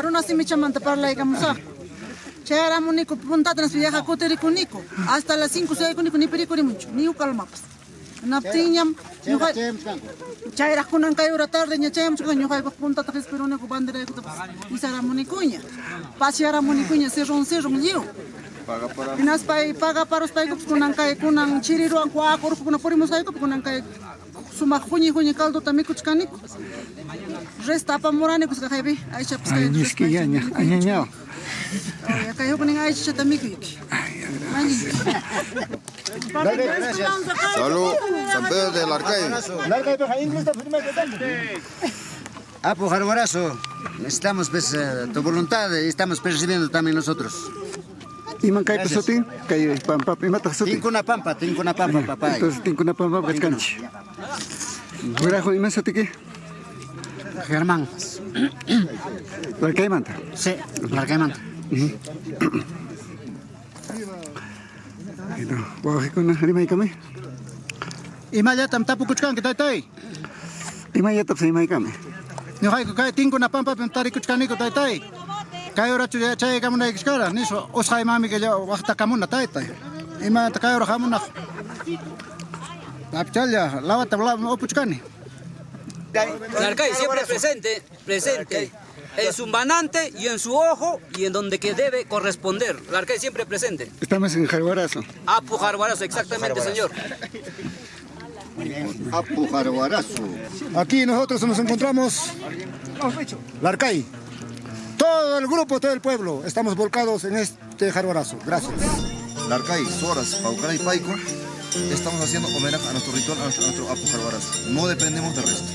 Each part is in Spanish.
yo hay con puntata, runa si mi chamanta para la ikamusa. Chera munico puntata nas viaja kuteri kuniko. Hasta las 5 6 kuniko ni perikuri mucho, ni ukalmapas. Naptiñam, yo hay Chayra kunan kay ura tarde nya chayam chukan yo hay puntata respiro ne ku bandera ku tapas. Isara munikuña. Pasiara munikuña se ron se ron liu. Pinas pai paga para os paikos kunan kay kunan chiriruan ku akor kunan porimos ay kunan kay sumak huñi huñi caldo también kuchkaniko. Resta pa morani kus kahaybi aicha pues Ay, niski ya, ya, añañao. Ya kayo kuning aicha también kiki. Salud, San Pedro del Arcaibo. Apo Jarborazo, necesitamos pues, eh, tu voluntad y estamos percibiendo también nosotros. Iman kay pasotin kay pampap imata sotin. Tinkunapampa, tinkunapampa papay. Entonces tinkunapampa kachkanchi. Gurajo iman sotiki. Germán. Larcaimanta. Sí, Itu, Ito, ikut na rimay kami. tapu tapukuchkan kita tay. Imayatap sa imay kami. Nyokai ko kay tingko na pampap yung ni ko tay tay. Kayo ra chuya chay kamu na iskara ni so os hay mami ke yo wakta kamu na tay tay. Ima ta kayo ra kamu na. Lapchal ya lawat tabla o puchkani. Narcay siempre presente, presente. En su manante y en su ojo y en donde que debe corresponder. Narcay siempre presente. Estamos en Jarguarazo. Apu Jarbarazo, exactamente, señor. Apu Jarguarazo. Aquí nosotros nos encontramos Larcay todo el grupo, todo el pueblo, estamos volcados en este jarborazo. Gracias. Larcay, Soras, Paucay, Paico, estamos haciendo homenaje a nuestro ritual, a nuestro, Apu Jarborazo. No dependemos del resto.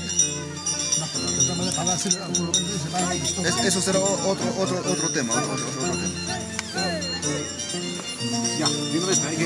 Eso será otro, otro, otro tema, otro, tema. Ya, de una vez, hay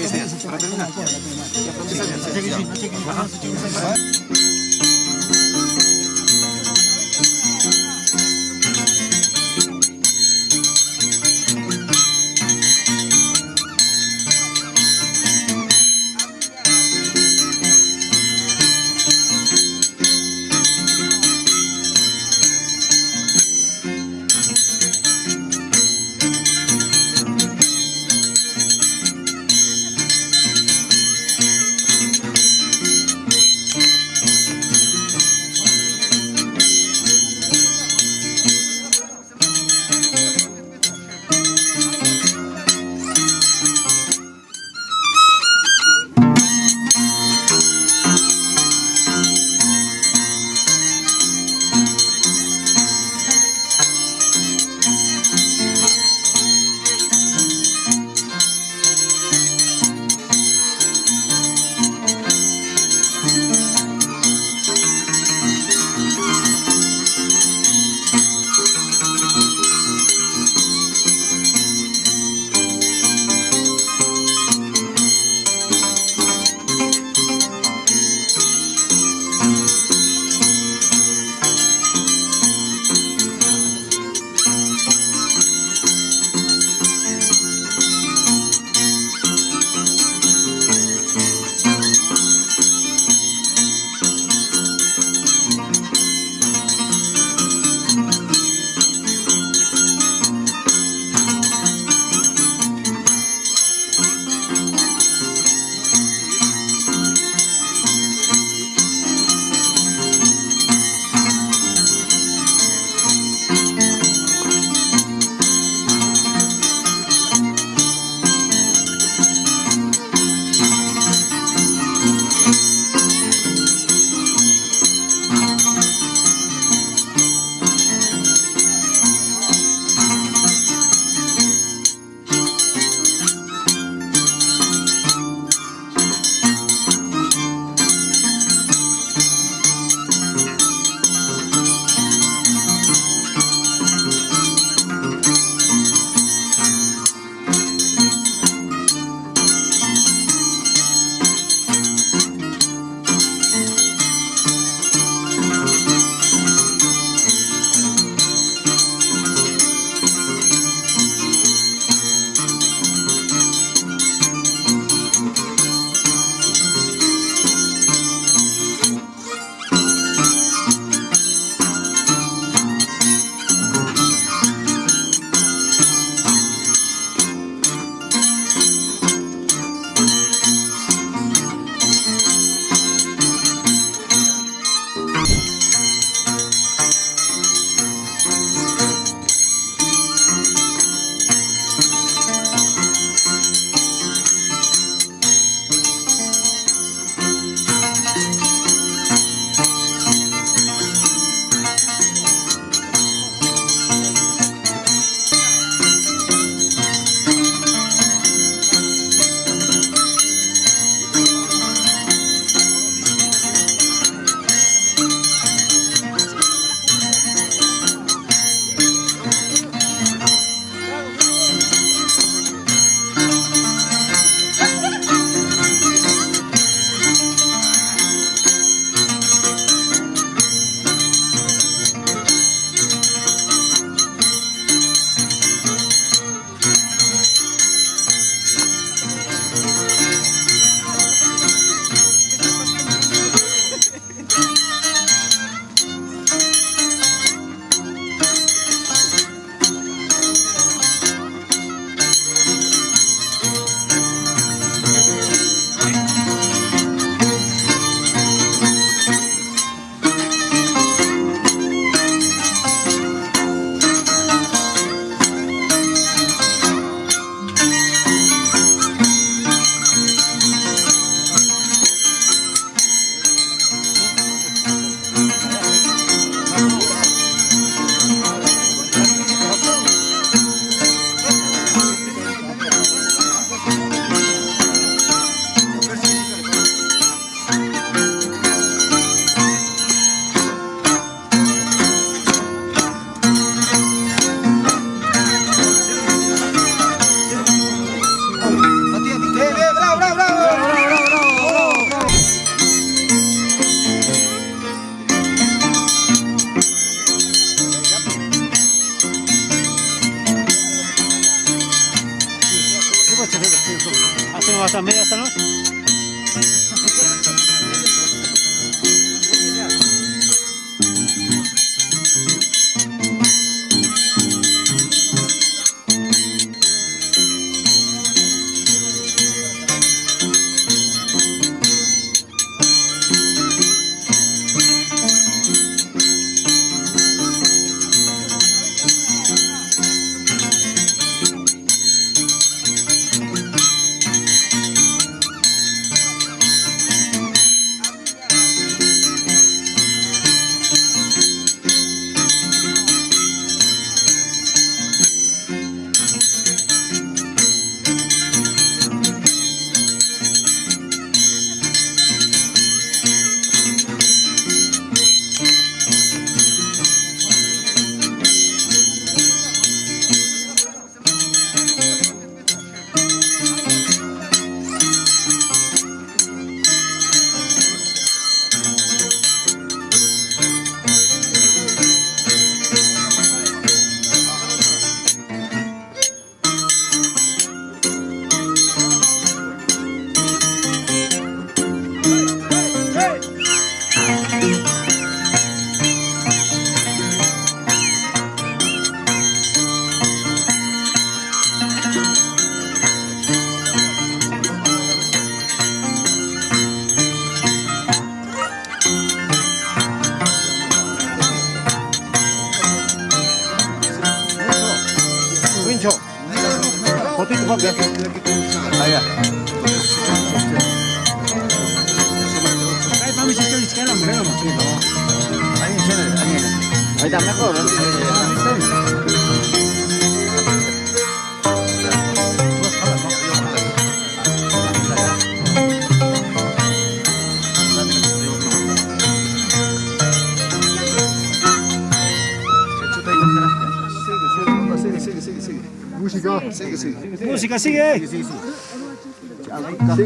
Música sigue. Sigue,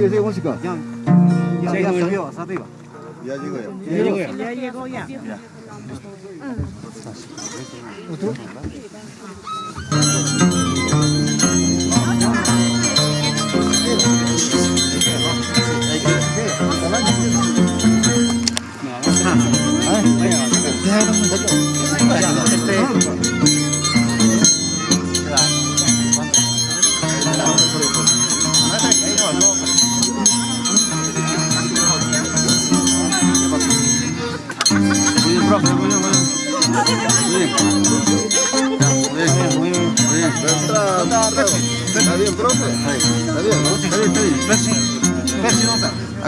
sigue, música. Ya llegó, Ya llegó ya. ya llegó ya. Está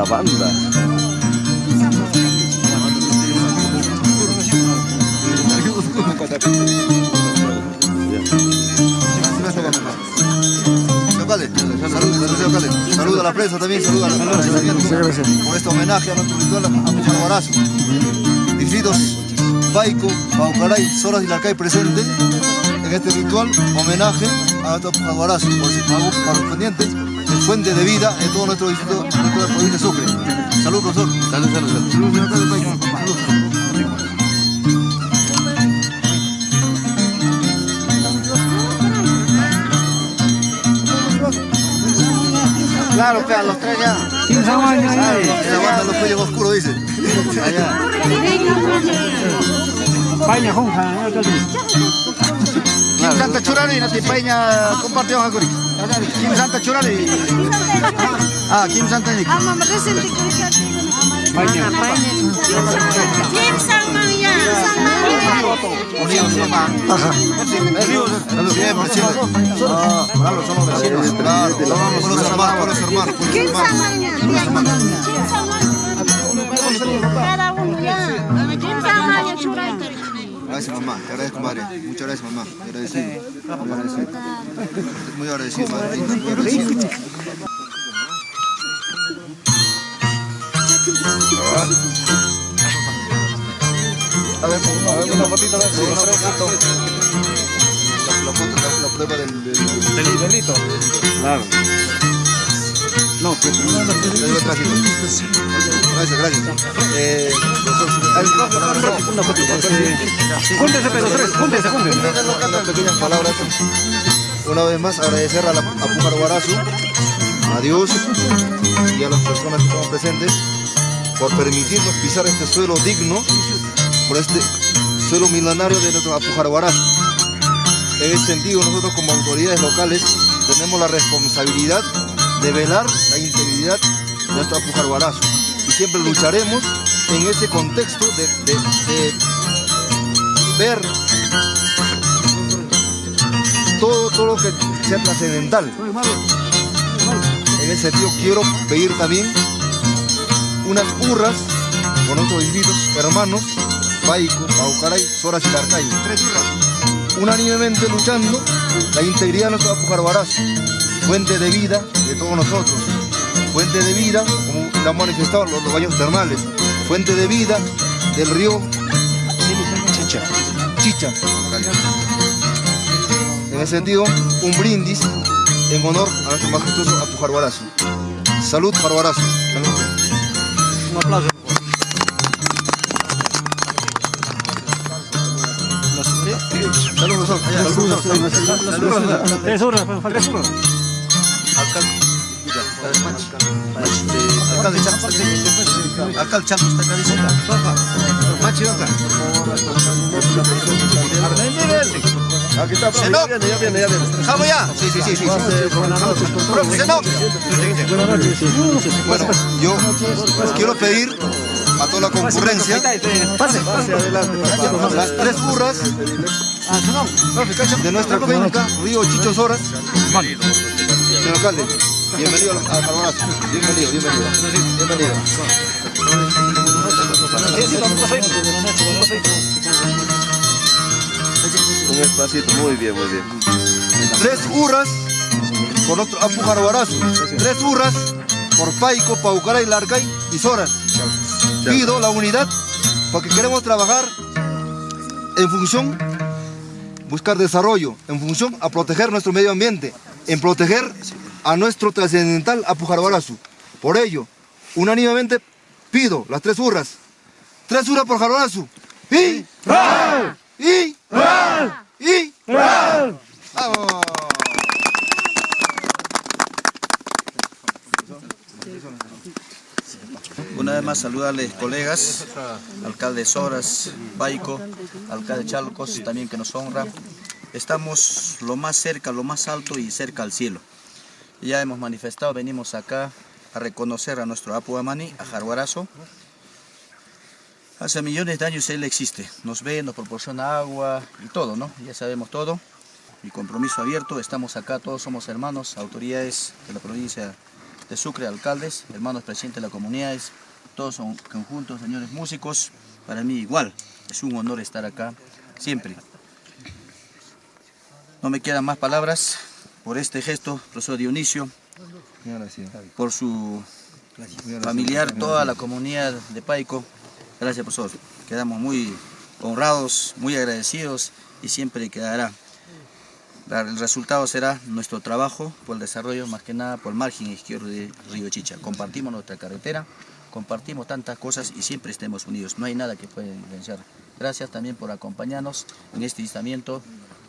la banda. Saluda a la prensa también, saluda a la prensa. Por este homenaje a nuestro ritual a Barazo. Distritos Paico, Paucaray, Soras y Larcay presente en este ritual homenaje a nuestro Jaguarazo por sus pagos correspondientes de fuente de vida en todo nuestro distrito, en toda la provincia de Sucre. Salud, profesor. Salud, salud, salud. Salud, señor. Salud. Claro, pe, a los tres ya. ¿Quién años ahí? Esa banda los cuellos oscuros, dice. Allá. Paña, jonja, Kim Santa Churari, Nati Paña, compartió Kim Santa Churari. Ah, Kim Santa Nick. Paña. Unidos, Salud. Siempre, siempre. Ah, claro, somos vecinos. Claro, somos los hermanos, por los hermanos, por los hermanos. Cada uno ya. ¿Quién tamaño churai? Gracias mamá, te agradezco madre. Muchas gracias mamá. Te agradecido. Muy agradecido. Muy agradecido madre. Muy agradecido. A ver, a ver, una fotito, a ver, una fotito. La, foto, la, la prueba del, del, Del delito. Claro. No, pero no, no, retrasito. Gracias, gracias. Eh, una fotito. Júntense, Pedro, tres, júntense, júntense. unas pequeñas palabras. Una vez más agradecer a, la, a Pujar Guarazu, a Dios y a las personas que estamos presentes por permitirnos pisar este suelo digno, por este suelo milenario de nuestro Apujar Guarazu. En ese sentido, nosotros como autoridades locales tenemos la responsabilidad de velar la integridad de nuestro Apujar Guarazu siempre lucharemos en ese contexto de, ver todo, todo lo que sea trascendental. En ese sentido quiero pedir también unas hurras con nuestros distritos hermanos, Paico, Paucaray, Soras y Larcay. Unánimemente luchando la integridad de nuestro Apujarguarazo, fuente de vida de todos nosotros, fuente de vida, como lo han manifestado los, los baños termales, fuente de vida del río Chicha. Chicha. En ese sentido, un brindis en honor a nuestro majestuoso Apujarguarazo. Salud, Jarguarazo. Un aplauso. Salud, profesor. Allá, salud, profesor. Tres horas, acá, dice. Machi, acá. Aquí está, profe, ya viene, ya viene, ya viene. ¿Dejamos ya? Sí, sí, sí, sí. Profe, Senok. Bueno, yo quiero pedir a toda la concurrencia las tres burras de nuestra cuenca, Río Chichos Horas. Señor alcalde, bienvenido al al Jarbonazo. Bienvenido, bienvenido. Bienvenido. Un espacito, muy bien, muy bien. Tres hurras por nuestro Apu Jarbonazo. Tres hurras por Paico, Paucaray, Larcay y Soras. Pido la unidad porque queremos trabajar en función buscar desarrollo, en función a proteger nuestro medio ambiente, en proteger a nuestro trascendental Apujarguarazu. Por ello, unánimemente pido las tres hurras. Tres hurras por Jarguarazu. Y... Y... Y... ¡Vamos! Una vez más saludarles colegas, alcalde Soras, Paico, alcalde Chalcos, también que nos honra. Estamos lo más cerca, lo más alto y cerca al cielo. Ya hemos manifestado, venimos acá a reconocer a nuestro Apu Amani, a Jarguarazo. Hace millones de años él existe, nos ve, nos proporciona agua y todo, ¿no? Ya sabemos todo. Mi compromiso abierto, estamos acá, todos somos hermanos, autoridades de la provincia de Sucre, alcaldes, hermanos presidentes de las comunidades, todos son conjuntos, señores músicos, para mí igual, es un honor estar acá siempre. No me quedan más palabras por este gesto, profesor Dionisio, por su familiar, toda la comunidad de Paico. Gracias, profesor. Quedamos muy honrados, muy agradecidos y siempre quedará. El resultado será nuestro trabajo por el desarrollo, más que nada por el margen izquierdo de Río Chicha. Compartimos nuestra carretera, compartimos tantas cosas y siempre estemos unidos. No hay nada que pueda diferenciar. Gracias también por acompañarnos en este instamiento,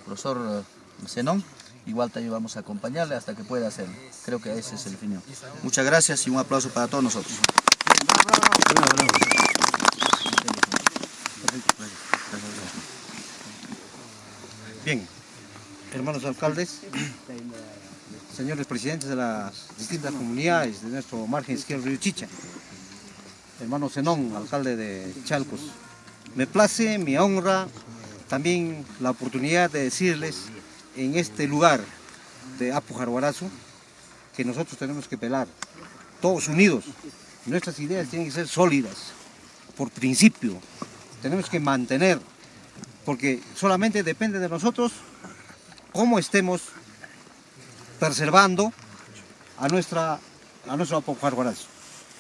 profesor eh, Zenón. Igual también vamos a acompañarle hasta que pueda hacerlo. Creo que ese es el fin. Muchas gracias y un aplauso para todos nosotros. Bien, hermanos alcaldes, señores presidentes de las distintas comunidades de nuestro margen izquierdo Río Chicha, hermano Zenón, alcalde de Chalcos, me place, me honra también la oportunidad de decirles en este lugar de Apu Jarguarazo que nosotros tenemos que pelar, todos unidos. Nuestras ideas tienen que ser sólidas, por principio. Tenemos que mantener porque solamente depende de nosotros cómo estemos preservando a, nuestra, a nuestro Apujarguarazo.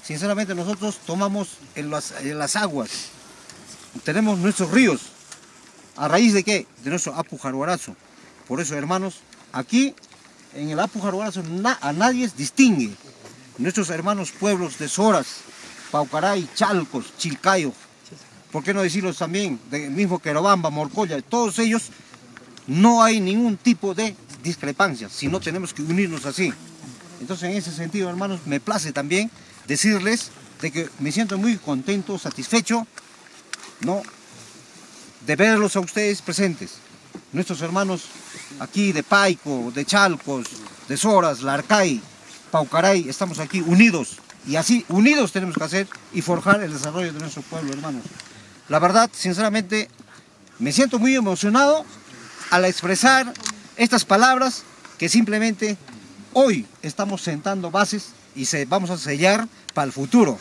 Sinceramente nosotros tomamos en las, en las aguas, tenemos nuestros ríos, ¿a raíz de qué? De nuestro Apujarguarazo. Por eso, hermanos, aquí en el Apujarguarazo na, a nadie distingue. Nuestros hermanos pueblos de Soras, Paucaray, Chalcos, Chilcayo, ¿por qué no decirlos también? Del mismo Querobamba, Morcoya, todos ellos, no hay ningún tipo de discrepancia, sino tenemos que unirnos así. Entonces, en ese sentido, hermanos, me place también decirles de que me siento muy contento, satisfecho, ¿no? de verlos a ustedes presentes. Nuestros hermanos aquí de Paico, de Chalcos, de Soras, Larcay, Paucaray, estamos aquí unidos. Y así, unidos tenemos que hacer y forjar el desarrollo de nuestro pueblo, hermanos. La verdad, sinceramente, me siento muy emocionado al expresar estas palabras que simplemente hoy estamos sentando bases y se, vamos a sellar para el futuro.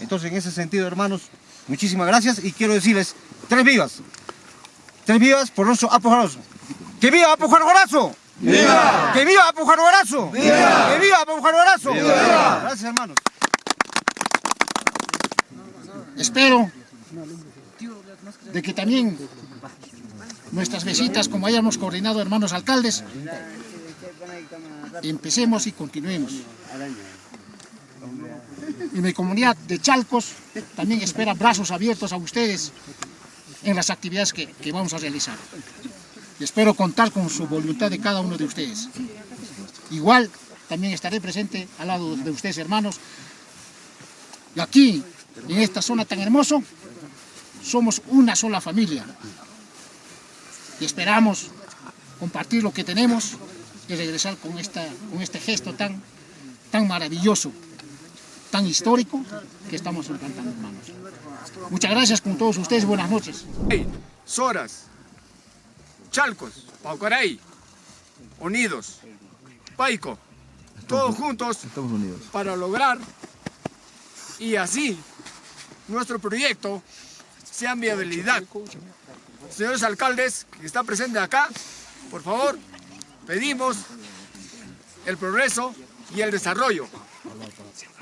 Entonces, en ese sentido, hermanos, muchísimas gracias y quiero decirles tres vivas. Tres vivas por nuestro Apo Jarozo. ¡Que viva Apo Jarozo! ¡Viva! ¡Que viva Apo Jarozo! ¡Viva! ¡Que viva Apo Jarozo! ¡Viva! Gracias, hermanos. Espero de que también nuestras visitas, como hayamos coordinado, hermanos alcaldes, empecemos y continuemos. Y mi comunidad de Chalcos también espera brazos abiertos a ustedes en las actividades que, que vamos a realizar. Y espero contar con su voluntad de cada uno de ustedes. Igual también estaré presente al lado de ustedes, hermanos. Y aquí, en esta zona tan hermosa, somos una sola familia. Y esperamos compartir lo que tenemos y regresar con, esta, con este gesto tan, tan maravilloso, tan histórico que estamos implantando, hermanos. Muchas gracias con todos ustedes, buenas noches. Soras, Chalcos, Paucaray, unidos, Paico, todos juntos para lograr y así nuestro proyecto sea viabilidad. Señores alcaldes que están presentes acá, por favor, pedimos el progreso y el desarrollo.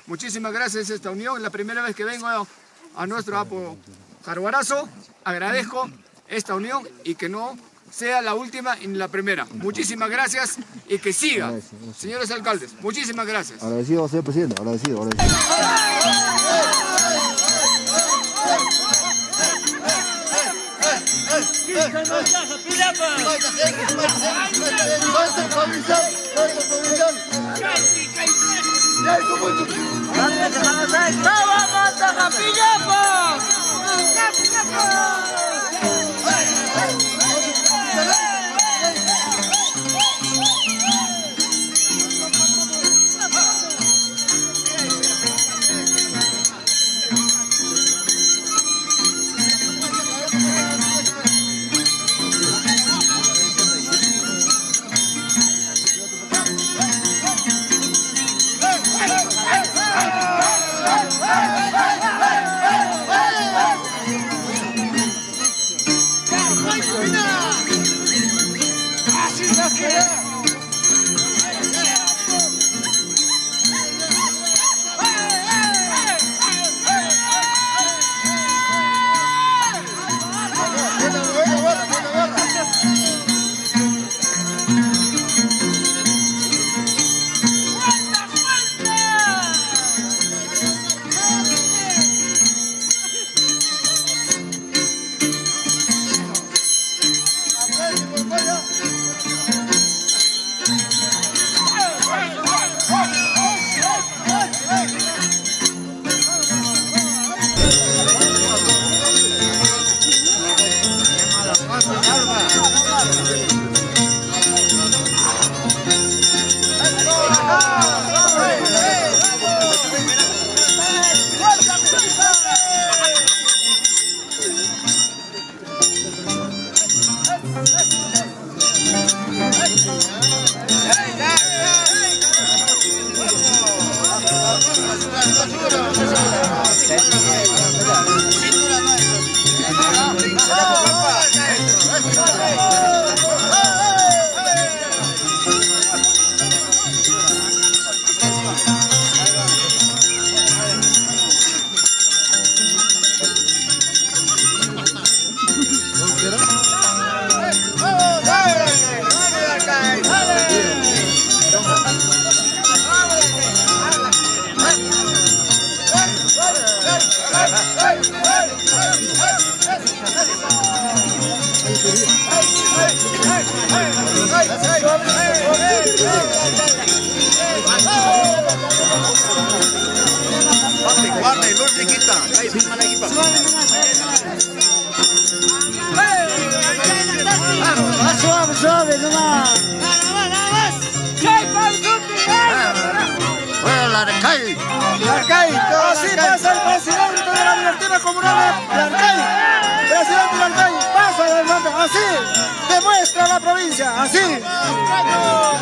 Muchísimas gracias a esta unión, es la primera vez que vengo a, a nuestro Apo Jaruarazo. Agradezco esta unión y que no sea la última ni la primera. Muchísimas gracias y que siga, señores alcaldes. Muchísimas gracias. Agradecido, señor presidente, agradecido, agradecido. Hey! Suave, suave, nomás. Bueno, la de Cay. Así pasa el presidente de la directiva comunal de Arcay. Presidente de Arcay, pasa hermano, así demuestra la provincia, así. ¡Oh!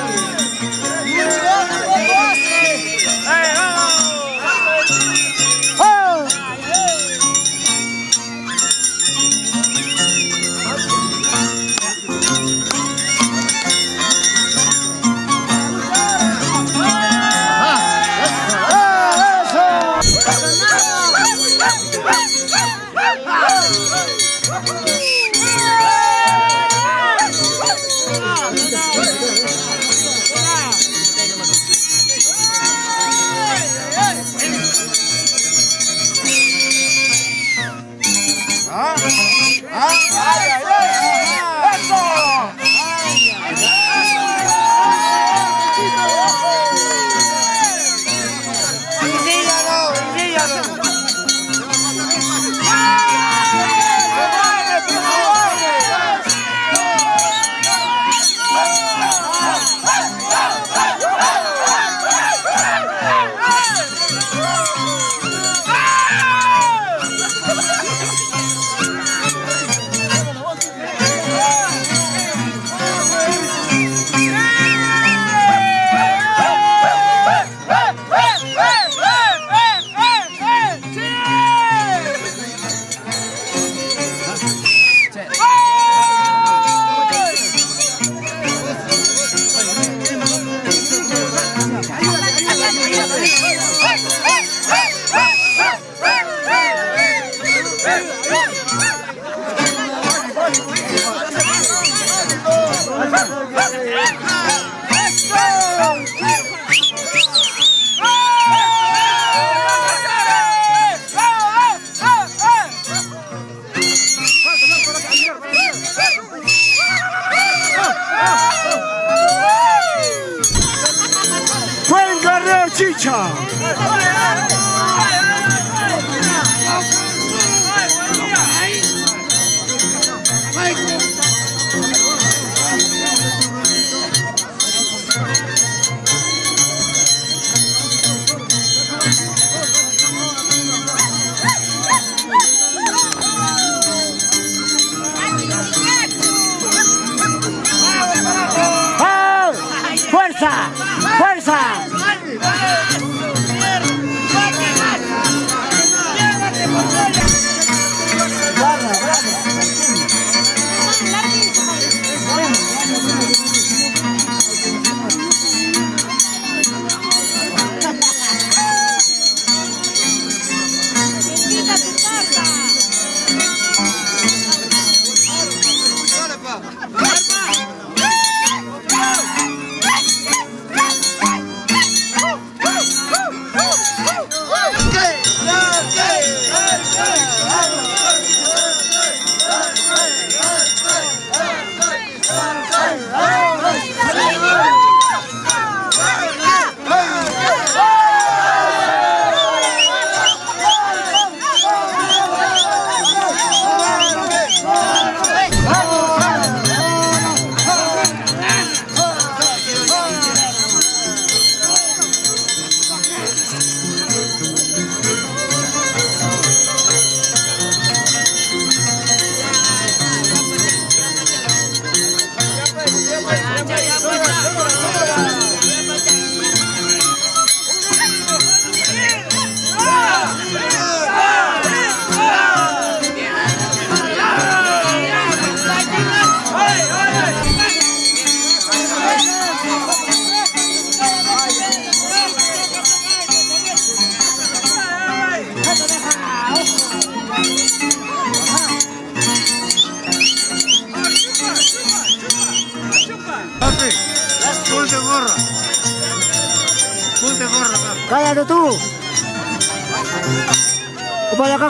¡Fuerza! ¡Fuerza!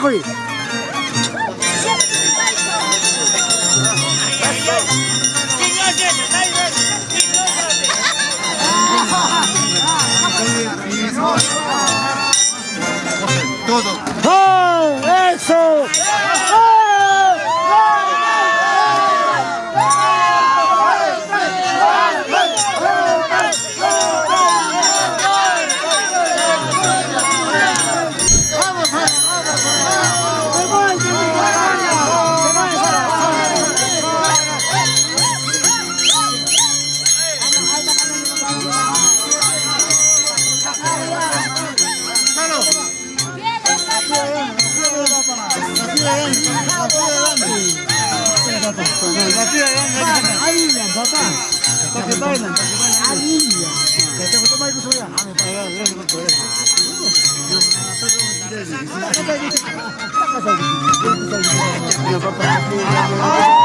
করি Hãy subscribe cho kênh Ghiền Mì Gõ Để không bỏ lỡ những video hấp dẫn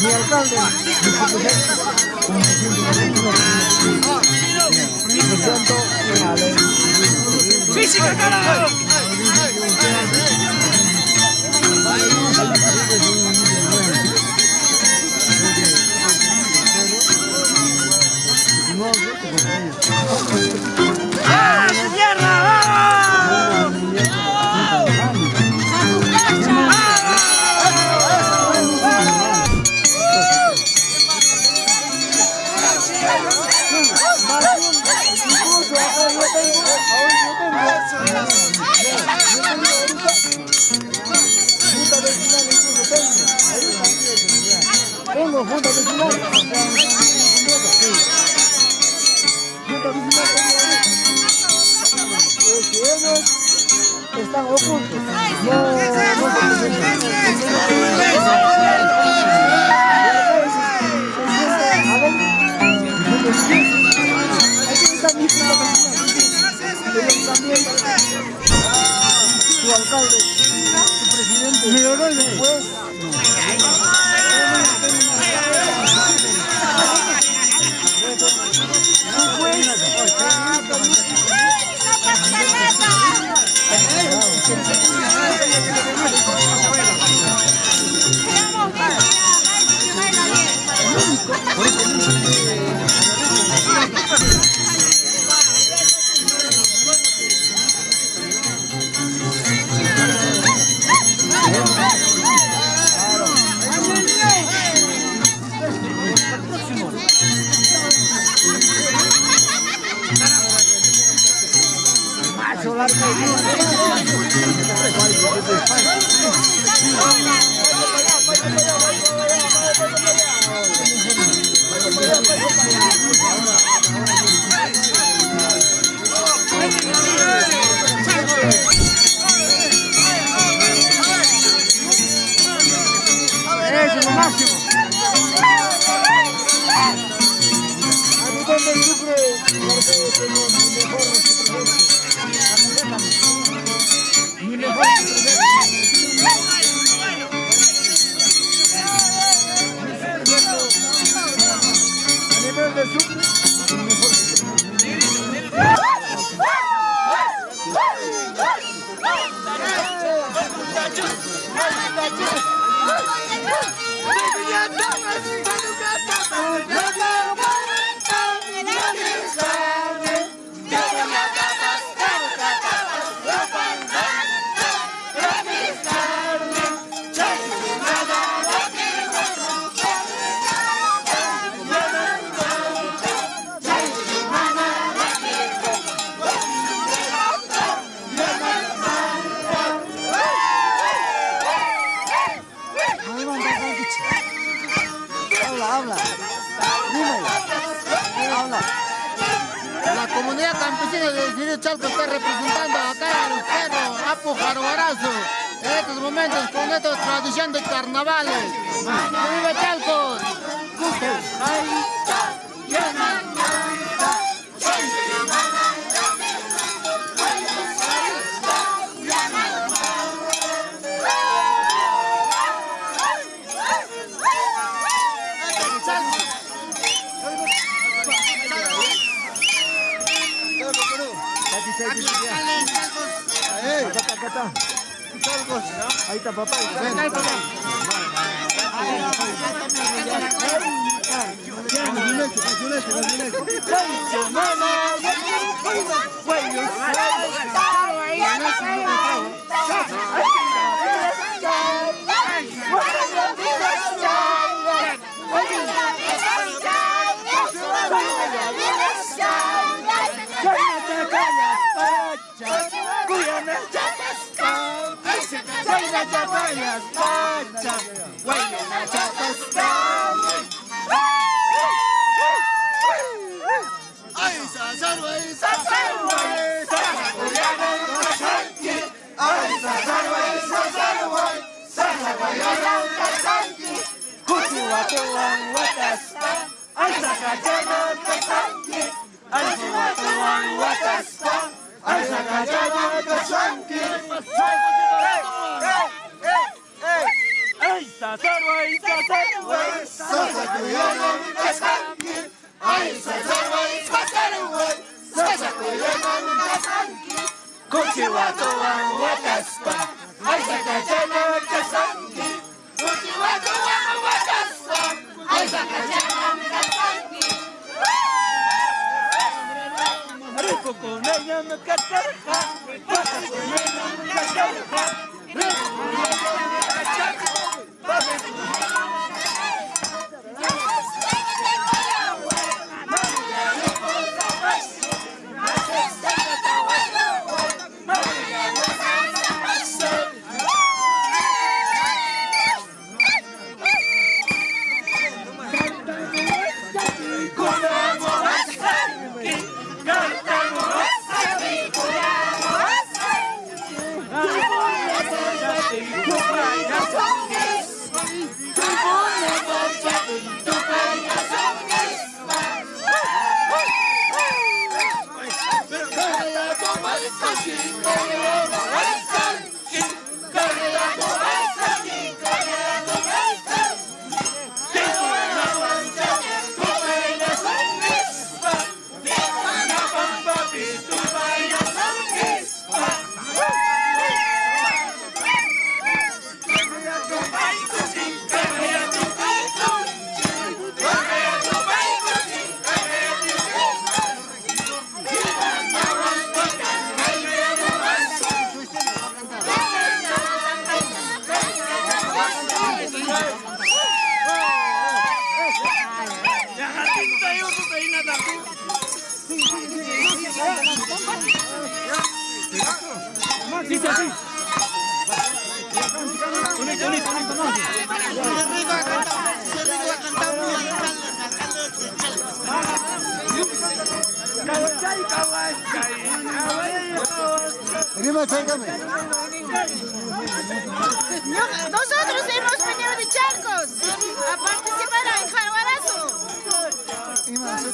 mi alcalde, presento a ley. ¡Física, carajo! No, no, no, no. están ocultos. No, no, Su alcalde, su presidente, tuan watasta Arzaka jaman kasanki Arzuma tuan watasta Arzaka jaman kasanki Aisa sarwa isa sarwa Sasa kuyanan kasanki Aisa sarwa isa sarwa Sasa kuyanan kasanki Kochi wa tuan watasta